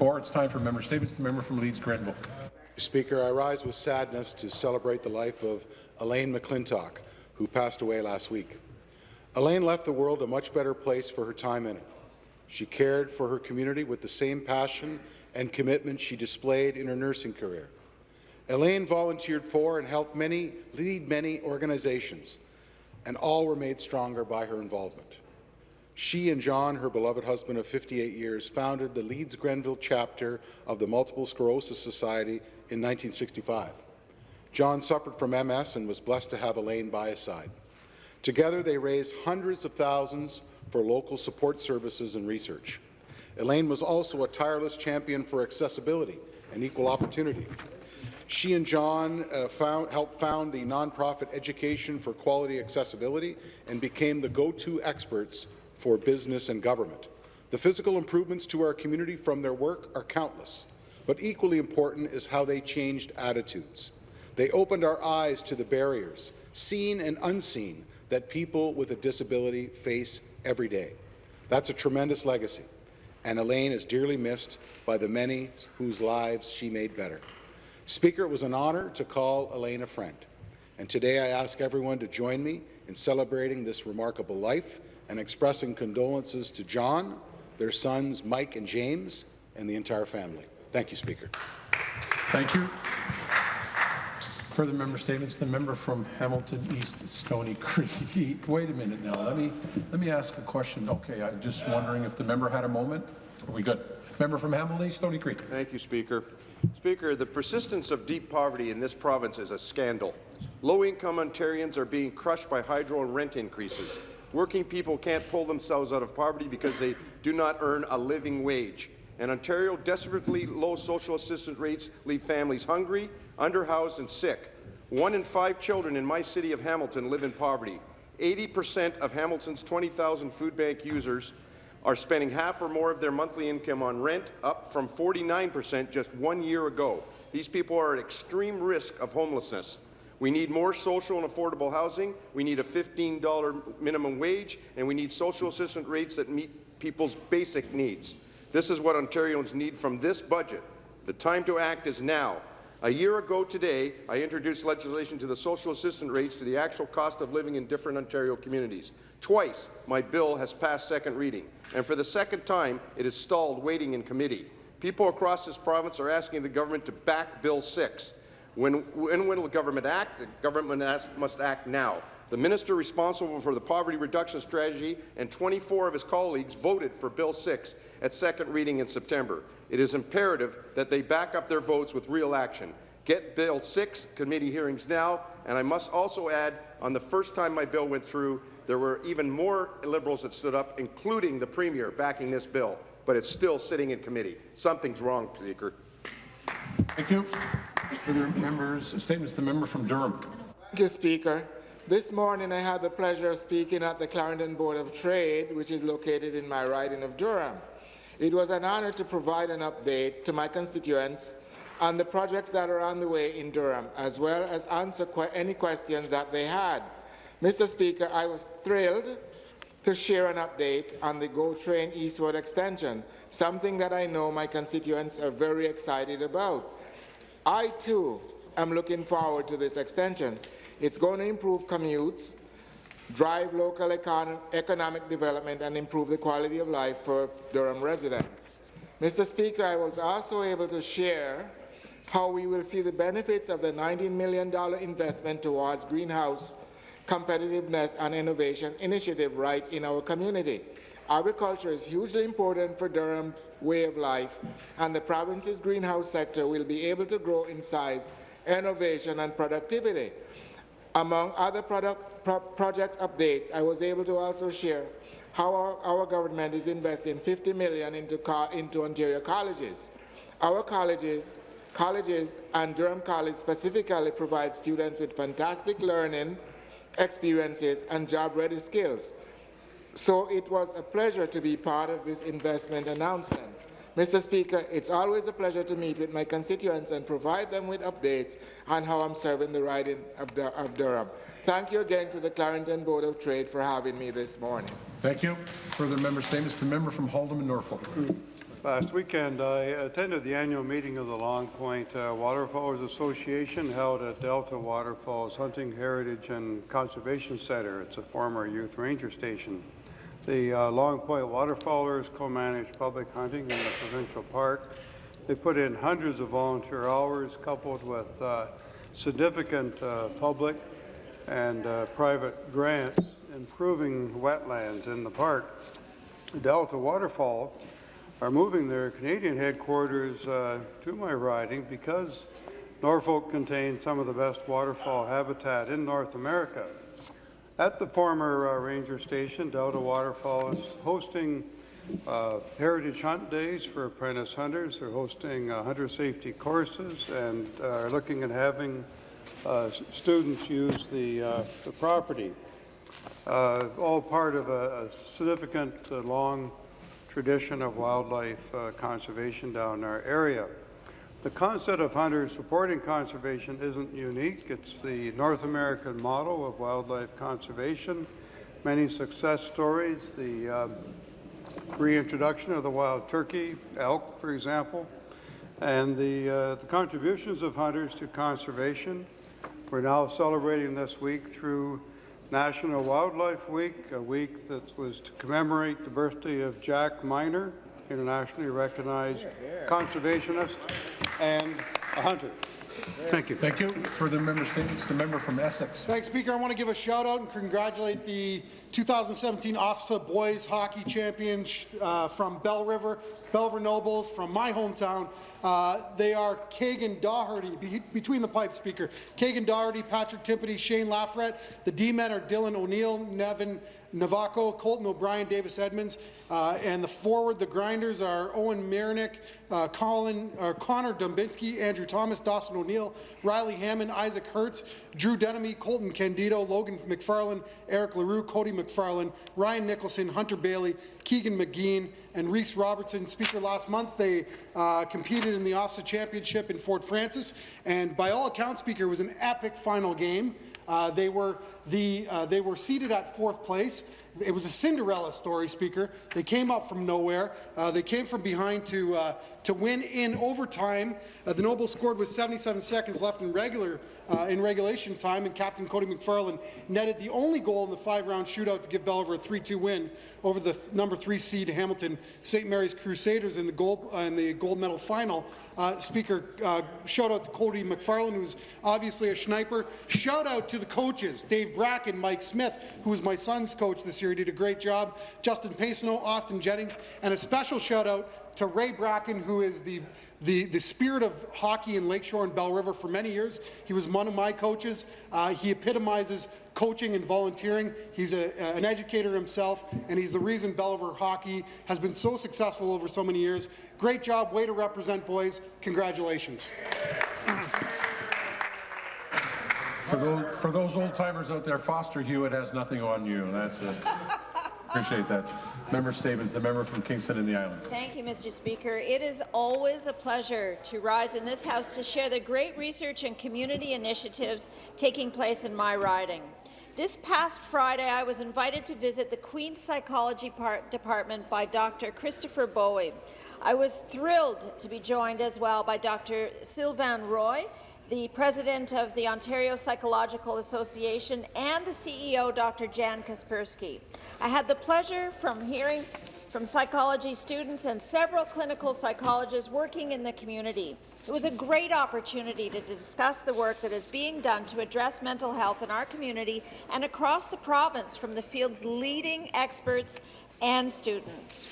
Four, it's time for member statements. The member from Leeds Grenville. Speaker, I rise with sadness to celebrate the life of Elaine McClintock, who passed away last week. Elaine left the world a much better place for her time in it. She cared for her community with the same passion and commitment she displayed in her nursing career. Elaine volunteered for and helped many lead many organizations, and all were made stronger by her involvement. She and John, her beloved husband of 58 years, founded the Leeds Grenville chapter of the Multiple Sclerosis Society in 1965. John suffered from MS and was blessed to have Elaine by his side. Together, they raised hundreds of thousands for local support services and research. Elaine was also a tireless champion for accessibility and equal opportunity. She and John uh, found, helped found the nonprofit Education for Quality Accessibility and became the go-to experts for business and government. The physical improvements to our community from their work are countless, but equally important is how they changed attitudes. They opened our eyes to the barriers, seen and unseen, that people with a disability face every day. That's a tremendous legacy, and Elaine is dearly missed by the many whose lives she made better. Speaker, it was an honour to call Elaine a friend, and today I ask everyone to join me in celebrating this remarkable life and expressing condolences to John, their sons Mike and James, and the entire family. Thank you, Speaker. Thank you. Further member statements. The member from Hamilton East Stony Creek. Wait a minute now. Let me let me ask a question. Okay, I'm just wondering if the member had a moment. Are we good? Member from Hamilton East Stony Creek. Thank you, Speaker. Speaker, the persistence of deep poverty in this province is a scandal. Low-income Ontarians are being crushed by hydro and rent increases. Working people can't pull themselves out of poverty because they do not earn a living wage. And Ontario desperately low social assistance rates leave families hungry, underhoused and sick. One in five children in my city of Hamilton live in poverty. 80% of Hamilton's 20,000 food bank users are spending half or more of their monthly income on rent, up from 49% just one year ago. These people are at extreme risk of homelessness. We need more social and affordable housing, we need a $15 minimum wage, and we need social assistance rates that meet people's basic needs. This is what Ontarians need from this budget. The time to act is now. A year ago today, I introduced legislation to the social assistance rates to the actual cost of living in different Ontario communities. Twice, my bill has passed second reading, and for the second time, it is stalled waiting in committee. People across this province are asking the government to back Bill 6. When, when will the government act? The government has, must act now. The minister responsible for the poverty reduction strategy and 24 of his colleagues voted for Bill 6 at second reading in September. It is imperative that they back up their votes with real action. Get Bill 6 committee hearings now, and I must also add, on the first time my bill went through, there were even more Liberals that stood up, including the Premier, backing this bill, but it's still sitting in committee. Something's wrong, Speaker. Thank you. Further members' statements. The member from Durham. Thank you, Speaker. This morning I had the pleasure of speaking at the Clarington Board of Trade, which is located in my riding of Durham. It was an honour to provide an update to my constituents on the projects that are on the way in Durham, as well as answer que any questions that they had. Mr. Speaker, I was thrilled to share an update on the GO Train Eastward extension, something that I know my constituents are very excited about. I, too, am looking forward to this extension. It's going to improve commutes, drive local econ economic development, and improve the quality of life for Durham residents. Mr. Speaker, I was also able to share how we will see the benefits of the $19 million investment towards greenhouse competitiveness and innovation initiative right in our community. Agriculture is hugely important for Durham's way of life, and the province's greenhouse sector will be able to grow in size, innovation and productivity. Among other product, pro project updates, I was able to also share how our, our government is investing 50 million into, into Ontario colleges. Our colleges, colleges and Durham College specifically provide students with fantastic learning experiences and job-ready skills. So it was a pleasure to be part of this investment announcement. Mr. Speaker, it's always a pleasure to meet with my constituents and provide them with updates on how I'm serving the riding of, Dur of Durham. Thank you again to the Clarington Board of Trade for having me this morning. Thank you. Further member statements. The member from Haldimand Norfolk. Last weekend, I attended the annual meeting of the Long Point uh, Waterfowlers Association held at Delta Waterfowl's Hunting Heritage and Conservation Center. It's a former youth ranger station. The uh, Long Point Waterfowlers co-manage public hunting in the provincial park. They put in hundreds of volunteer hours coupled with uh, significant uh, public and uh, private grants improving wetlands in the park. Delta Waterfowl are moving their Canadian headquarters uh, to my riding because Norfolk contains some of the best waterfowl habitat in North America. At the former uh, ranger station, Delta Waterfowl is hosting uh, Heritage Hunt Days for apprentice hunters. They're hosting uh, hunter safety courses and uh, are looking at having uh, students use the, uh, the property. All part of a, a significant, long tradition of wildlife conservation down our area. The concept of hunters supporting conservation isn't unique. It's the North American model of wildlife conservation. Many success stories, the um, reintroduction of the wild turkey, elk, for example, and the, uh, the contributions of hunters to conservation. We're now celebrating this week through National Wildlife Week, a week that was to commemorate the birthday of Jack Miner, internationally recognized conservationist and a hunter. Thank you. Thank you. Further member statements, the member from Essex. Thanks, Speaker. I want to give a shout out and congratulate the 2017 OFSAA Boys Hockey Champions uh, from Belle River, Belle River Nobles, from my hometown. Uh, they are Kagan Doherty, be between the pipes, Speaker. Kagan Doherty, Patrick Timpany, Shane Lafrette. The D-men are Dylan O'Neill, Nevin Navako, Colton O'Brien, Davis Edmonds, uh, and the forward, the grinders are Owen Marinick, uh, Colin, uh, Connor Dumbinski, Andrew Thomas, Dawson O'Neill, Riley Hammond, Isaac Hertz, Drew Denemy, Colton Candido, Logan McFarland, Eric LaRue, Cody McFarland, Ryan Nicholson, Hunter Bailey, Keegan McGean, and Reese Robertson. Speaker, last month they uh, competed in the OFSAA Championship in Fort Frances, and by all accounts, Speaker, it was an epic final game. Uh, they were the uh, they were seated at fourth place. It was a Cinderella story, Speaker. They came up from nowhere. Uh, they came from behind to uh, to win in overtime. Uh, the Nobles scored with 77 seconds left in regular uh, in regulation time, and Captain Cody McFarland netted the only goal in the five-round shootout to give Belver a 3-2 win over the th number three seed Hamilton St. Mary's Crusaders in the gold uh, in the gold medal final. Uh, speaker, shout out to Cody McFarland, who's obviously a sniper. Shout out to the coaches, Dave Bracken, Mike Smith, who was my son's coach this year. He did a great job. Justin Pacino, Austin Jennings, and a special shout out to Ray Bracken, who is the the, the spirit of hockey in Lakeshore and Belle River for many years. He was one of my coaches. Uh, he epitomizes coaching and volunteering. He's a, an educator himself, and he's the reason Belle River hockey has been so successful over so many years. Great job, way to represent, boys. Congratulations. For those, for those old timers out there, Foster Hewitt has nothing on you. That's it. Appreciate that. Member Stevens, the member from Kingston and the Islands. Thank you, Mr. Speaker. It is always a pleasure to rise in this House to share the great research and community initiatives taking place in my riding. This past Friday, I was invited to visit the Queen's Psychology Department by Dr. Christopher Bowie. I was thrilled to be joined as well by Dr. Sylvain Roy, the president of the Ontario Psychological Association, and the CEO, Dr. Jan Kaspersky. I had the pleasure from hearing from psychology students and several clinical psychologists working in the community. It was a great opportunity to discuss the work that is being done to address mental health in our community and across the province from the field's leading experts and students.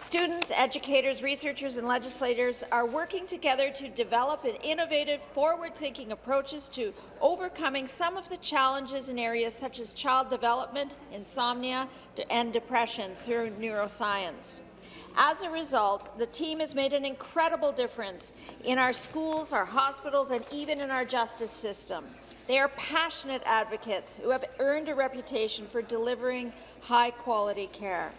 Students, educators, researchers and legislators are working together to develop an innovative, forward-thinking approaches to overcoming some of the challenges in areas such as child development, insomnia, and depression through neuroscience. As a result, the team has made an incredible difference in our schools, our hospitals, and even in our justice system. They are passionate advocates who have earned a reputation for delivering high-quality care.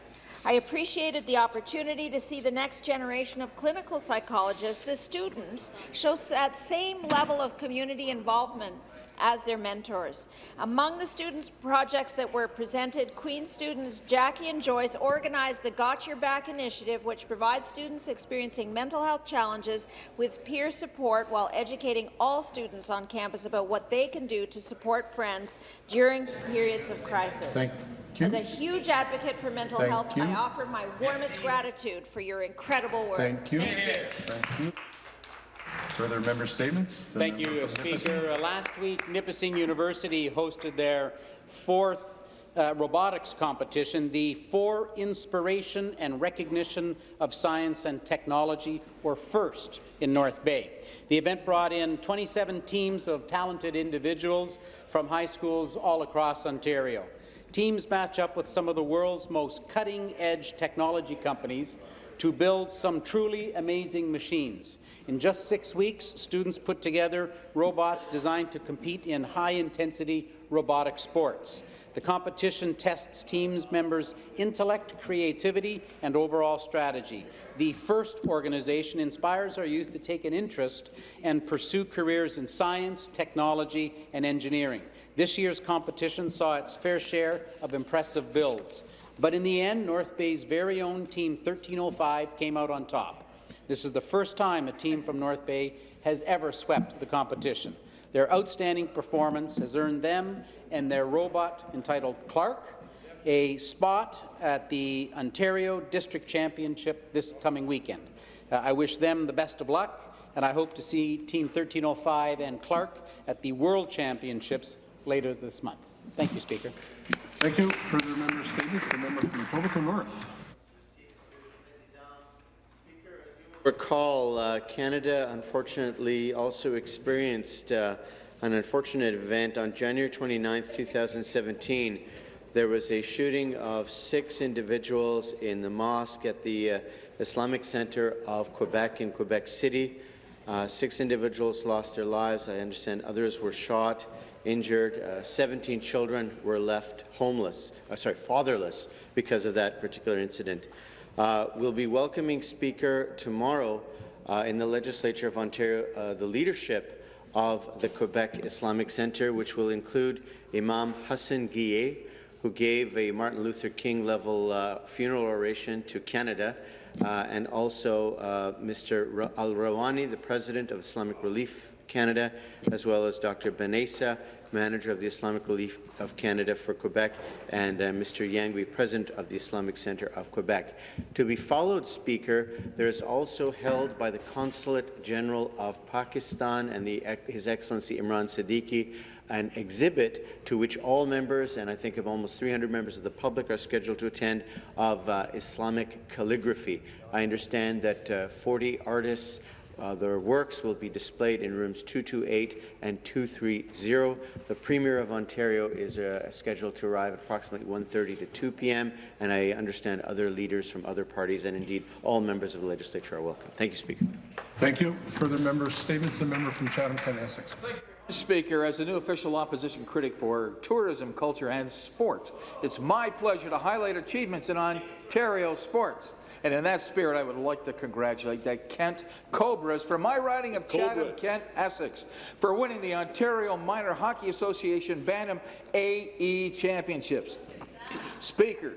I appreciated the opportunity to see the next generation of clinical psychologists, the students, show that same level of community involvement as their mentors. Among the students' projects that were presented, Queen students Jackie and Joyce organized the Got Your Back initiative, which provides students experiencing mental health challenges with peer support while educating all students on campus about what they can do to support friends during periods of crisis. Thank you. As a huge advocate for mental Thank health, you. I offer my warmest gratitude for your incredible work. Thank you. Thank you. Further member statements? The Thank member you. Speaker. Uh, Last week, Nipissing University hosted their fourth uh, robotics competition, the For Inspiration and Recognition of Science and Technology, or FIRST, in North Bay. The event brought in 27 teams of talented individuals from high schools all across Ontario. Teams match up with some of the world's most cutting-edge technology companies to build some truly amazing machines. In just six weeks, students put together robots designed to compete in high-intensity robotic sports. The competition tests teams members' intellect, creativity, and overall strategy. The FIRST organization inspires our youth to take an interest and pursue careers in science, technology, and engineering. This year's competition saw its fair share of impressive builds. But in the end, North Bay's very own Team 1305 came out on top. This is the first time a team from North Bay has ever swept the competition. Their outstanding performance has earned them and their robot entitled Clark a spot at the Ontario District Championship this coming weekend. Uh, I wish them the best of luck, and I hope to see Team 1305 and Clark at the World Championships later this month. Thank you, Speaker. Thank you. Further member statements? The member from Etobicoke North. recall, uh, Canada unfortunately also experienced uh, an unfortunate event on January 29, 2017. There was a shooting of six individuals in the mosque at the uh, Islamic Center of Quebec in Quebec City. Uh, six individuals lost their lives. I understand others were shot, injured. Uh, 17 children were left homeless, uh, sorry, fatherless because of that particular incident. Uh, we'll be welcoming Speaker tomorrow uh, in the Legislature of Ontario uh, the leadership of the Quebec Islamic Centre, which will include Imam Hassan Guillet, who gave a Martin Luther King level uh, funeral oration to Canada, and also Mr. Ra- Al Rawani, the President of Islamic Relief Canada, as well as Dr. Benessa, Manager of the Islamic Relief of Canada for Quebec, and uh, Mr. Yangui, President of the Islamic Centre of Quebec. To be followed, Speaker, there is also held by the Consulate General of Pakistan and the, His Excellency Imran Siddiqui an exhibit to which all members, and I think of almost 300 members of the public, are scheduled to attend of uh, Islamic calligraphy. I understand that uh, 40 artists uh, their works will be displayed in rooms 228 and 230. The Premier of Ontario is uh, scheduled to arrive at approximately 1.30 to 2 p.m., and I understand other leaders from other parties and indeed all members of the legislature are welcome. Thank you, Speaker. Thank you. Further member statements? The member from Chatham-Kent Essex. Speaker, as the new official opposition critic for tourism, culture and sport, it's my pleasure to highlight achievements in Ontario sports. And in that spirit, I would like to congratulate the Kent Cobras for my riding of Chatham, Kent, Essex, for winning the Ontario Minor Hockey Association Bantam AE Championships. Speaker,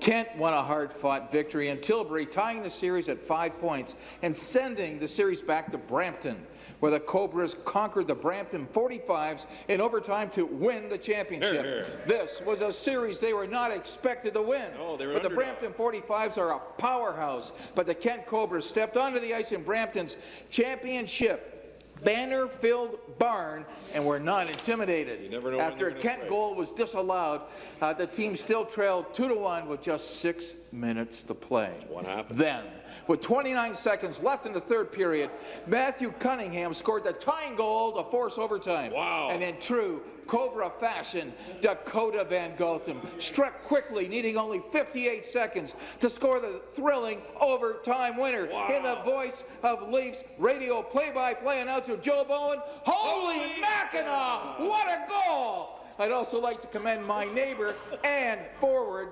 Kent won a hard-fought victory in Tilbury, tying the series at five points and sending the series back to Brampton, where the Cobras conquered the Brampton 45s in overtime to win the championship. This was a series they were not expected to win. but the Brampton 45s are a powerhouse. But the Kent Cobras stepped onto the ice in Brampton's championship banner-filled barn and were not intimidated. After a Kent goal was disallowed, uh, the team still trailed 2 to 1 with just six minutes to play. What happened? Then, with 29 seconds left in the third period, Matthew Cunningham scored the tying goal to force overtime. Wow. And in true Cobra fashion, Dakota Van Gotham struck quickly, needing only 58 seconds to score the thrilling overtime winner. In the voice of Leafs radio play-by-play announcer Joe Bowen, holy Mackinaw, what a goal! I'd also like to commend my neighbor and forward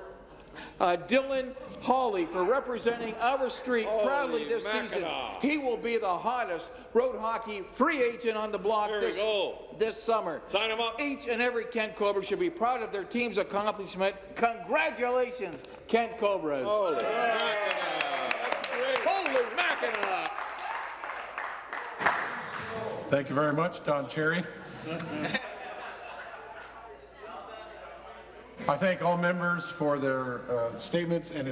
uh, Dylan Hawley for representing our street proudly Holy this season. He will be the hottest road hockey free agent on the block There this, this summer. Sign him up. Each and every Kent Cobra should be proud of their team's accomplishment. Congratulations, Kent Cobras. Holy Mackinaw. Holy Mackinaw! Thank you very much, Don Cherry. I thank all members for their uh, statements, and